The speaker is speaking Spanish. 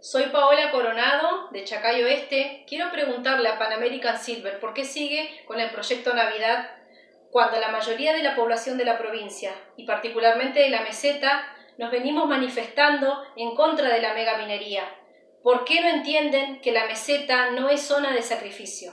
Soy Paola Coronado, de Chacay Oeste. Quiero preguntarle a Pan American Silver por qué sigue con el proyecto Navidad cuando la mayoría de la población de la provincia, y particularmente de la meseta, nos venimos manifestando en contra de la megaminería. ¿Por qué no entienden que la meseta no es zona de sacrificio?